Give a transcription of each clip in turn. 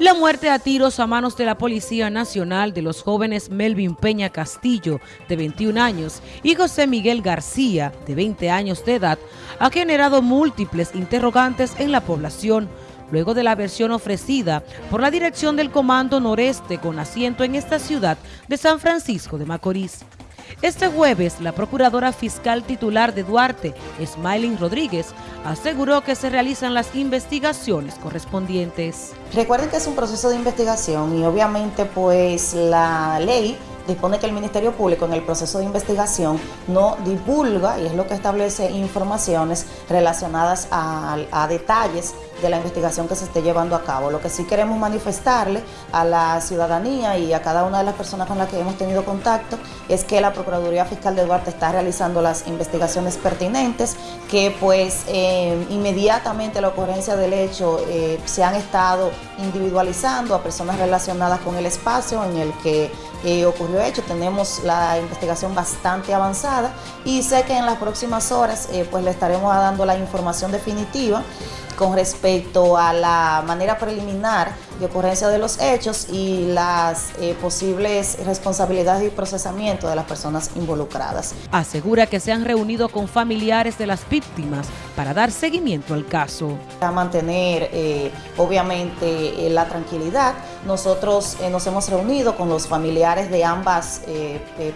La muerte a tiros a manos de la Policía Nacional de los jóvenes Melvin Peña Castillo, de 21 años, y José Miguel García, de 20 años de edad, ha generado múltiples interrogantes en la población, luego de la versión ofrecida por la dirección del Comando Noreste con asiento en esta ciudad de San Francisco de Macorís. Este jueves, la procuradora fiscal titular de Duarte, Smiling Rodríguez, aseguró que se realizan las investigaciones correspondientes. Recuerden que es un proceso de investigación y obviamente pues la ley dispone que el Ministerio Público en el proceso de investigación no divulga, y es lo que establece informaciones relacionadas a, detalles de la investigación que se esté llevando a cabo. Lo que sí queremos manifestarle a la ciudadanía y a cada una de las personas con las que hemos tenido contacto es que la Procuraduría Fiscal de Duarte está realizando las investigaciones pertinentes, que pues eh, inmediatamente la ocurrencia del hecho eh, se han estado individualizando a personas relacionadas con el espacio en el que eh, ocurrió hecho. Tenemos la investigación bastante avanzada y sé que en las próximas horas pues le estaremos dando la información definitiva con respecto a la manera preliminar de ocurrencia de los hechos y las eh, posibles responsabilidades y procesamiento de las personas involucradas. Asegura que se han reunido con familiares de las víctimas para dar seguimiento al caso. A mantener eh, obviamente eh, la tranquilidad, nosotros nos hemos reunido con los familiares de ambas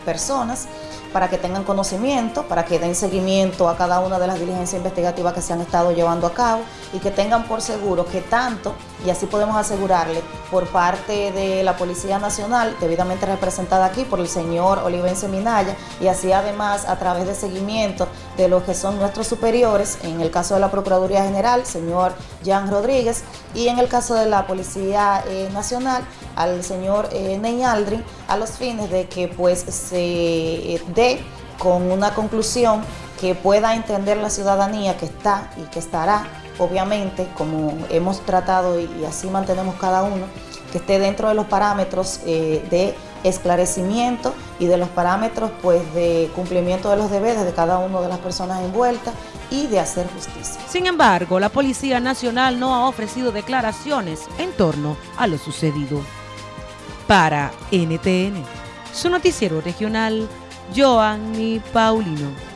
personas para que tengan conocimiento, para que den seguimiento a cada una de las diligencias investigativas que se han estado llevando a cabo y que tengan por seguro que tanto, y así podemos asegurarle, por parte de la Policía Nacional, debidamente representada aquí por el señor Olivense Minaya, y así además a través de seguimiento de los que son nuestros superiores, en el caso de la Procuraduría General, señor Jan Rodríguez, y en el caso de la Policía eh, Nacional, al señor eh, Ney Aldrin, a los fines de que pues se eh, dé con una conclusión que pueda entender la ciudadanía que está y que estará, obviamente, como hemos tratado y, así mantenemos cada uno, que esté dentro de los parámetros eh, de esclarecimiento y de los parámetros pues de cumplimiento de los deberes de cada una de las personas envueltas y de hacer justicia. Sin embargo, la Policía Nacional no ha ofrecido declaraciones en torno a lo sucedido. Para NTN, su noticiero regional, Joanny Paulino.